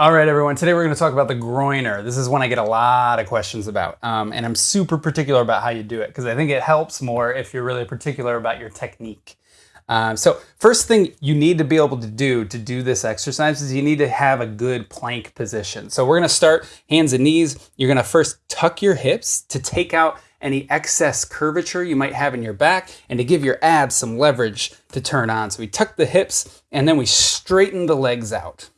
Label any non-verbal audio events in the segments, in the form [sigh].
All right, everyone. Today we're going to talk about the groiner. This is one I get a lot of questions about, um, and I'm super particular about how you do it because I think it helps more if you're really particular about your technique. Um, so first thing you need to be able to do to do this exercise is you need to have a good plank position. So we're going to start hands and knees. You're going to first tuck your hips to take out any excess curvature you might have in your back and to give your abs some leverage to turn on. So we tuck the hips and then we straighten the legs out.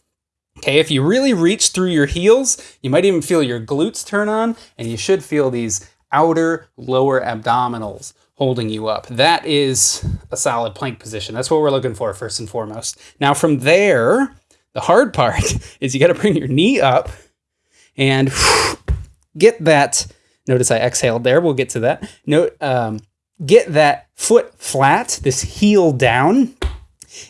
Okay, if you really reach through your heels, you might even feel your glutes turn on, and you should feel these outer lower abdominals holding you up. That is a solid plank position. That's what we're looking for first and foremost. Now from there, the hard [laughs] part is you got to bring your knee up and [sighs] get that. Notice I exhaled there. We'll get to that. Note, um, get that foot flat, this heel down,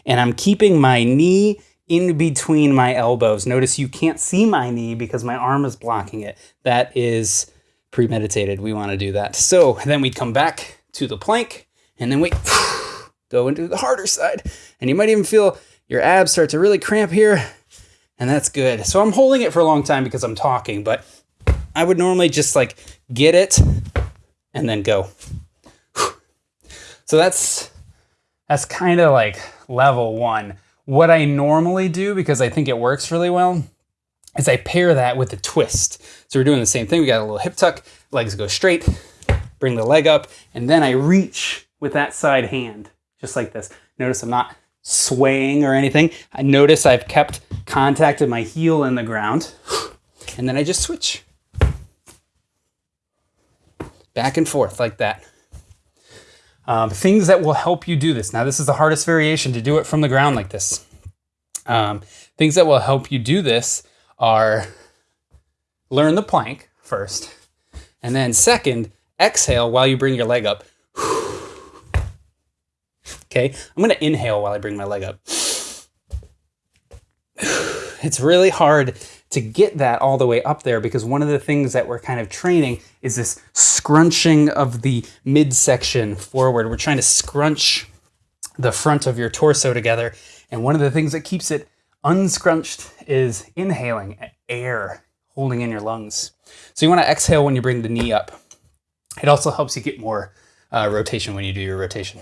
and I'm keeping my knee in between my elbows. Notice you can't see my knee because my arm is blocking it. That is premeditated. We want to do that. So then we come back to the plank and then we [sighs] go into the harder side. And you might even feel your abs start to really cramp here. And that's good. So I'm holding it for a long time because I'm talking, but I would normally just like get it and then go. [sighs] So that's that's kind of like level one. What I normally do, because I think it works really well, is I pair that with a twist. So we're doing the same thing. We got a little hip tuck, legs go straight, bring the leg up, and then I reach with that side hand, just like this. Notice I'm not swaying or anything. I notice I've kept contact of my heel in the ground, and then I just switch. Back and forth like that. Um, things that will help you do this. Now, this is the hardest variation to do it from the ground like this. Um, things that will help you do this are learn the plank first, and then second, exhale while you bring your leg up. [sighs] Okay, I'm gonna inhale while I bring my leg up. It's really hard to get that all the way up there because one of the things that we're kind of training is this scrunching of the midsection forward. We're trying to scrunch the front of your torso together. And one of the things that keeps it unscrunched is inhaling air, holding in your lungs. So you want to exhale when you bring the knee up. It also helps you get more uh, rotation when you do your rotation.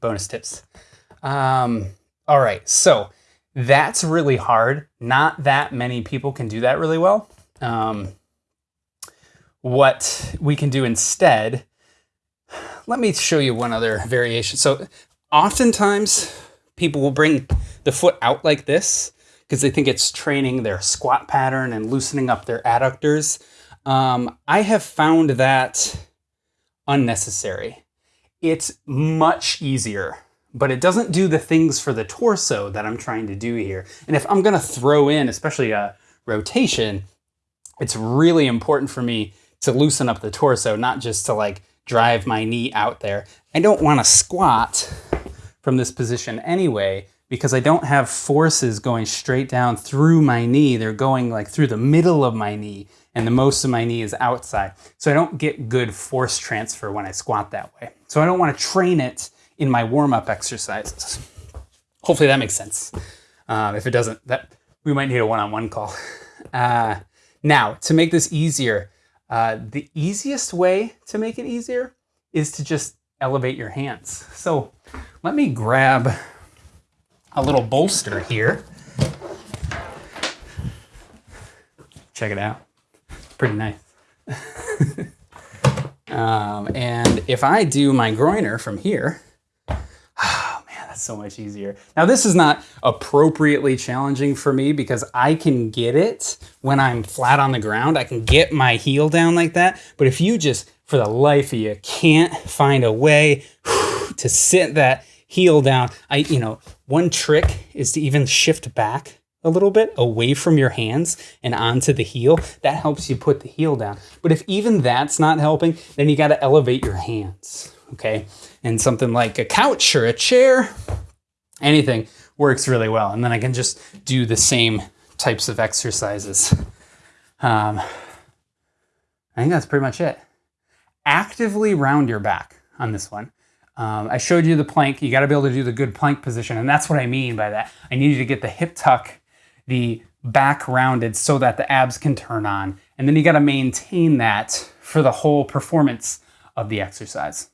Bonus tips. Um, all right, so that's really hard. Not that many people can do that really well. Um, what we can do instead, let me show you one other variation. So oftentimes people will bring the foot out like this because they think it's training their squat pattern and loosening up their adductors. Um, I have found that unnecessary. It's much easier but it doesn't do the things for the torso that I'm trying to do here. And if I'm gonna throw in, especially a rotation, it's really important for me to loosen up the torso, not just to like drive my knee out there. I don't wanna squat from this position anyway, because I don't have forces going straight down through my knee. They're going like through the middle of my knee and the most of my knee is outside. So I don't get good force transfer when I squat that way. So I don't wanna train it in my warm-up exercises. Hopefully that makes sense. Um, if it doesn't, that we might need a one-on-one -on -one call. [laughs] Uh, now, to make this easier, uh, the easiest way to make it easier is to just elevate your hands. So let me grab a little bolster here. Check it out. Pretty nice. [laughs] um, and if I do my groiner from here, so much easier. Now this is not appropriately challenging for me because I can get it when I'm flat on the ground. I can get my heel down like that. But if you just, for the life of you, can't find a way [sighs] to sit that heel down, I, you know, one trick is to even shift back a little bit away from your hands and onto the heel. That helps you put the heel down. But if even that's not helping, then you got to elevate your hands okay? And something like a couch or a chair, anything works really well. And then I can just do the same types of exercises. Um, I think that's pretty much it. Actively round your back on this one. Um, I showed you the plank. You got to be able to do the good plank position. And that's what I mean by that. I need you to get the hip tuck, the back rounded so that the abs can turn on. And then you got to maintain that for the whole performance of the exercise.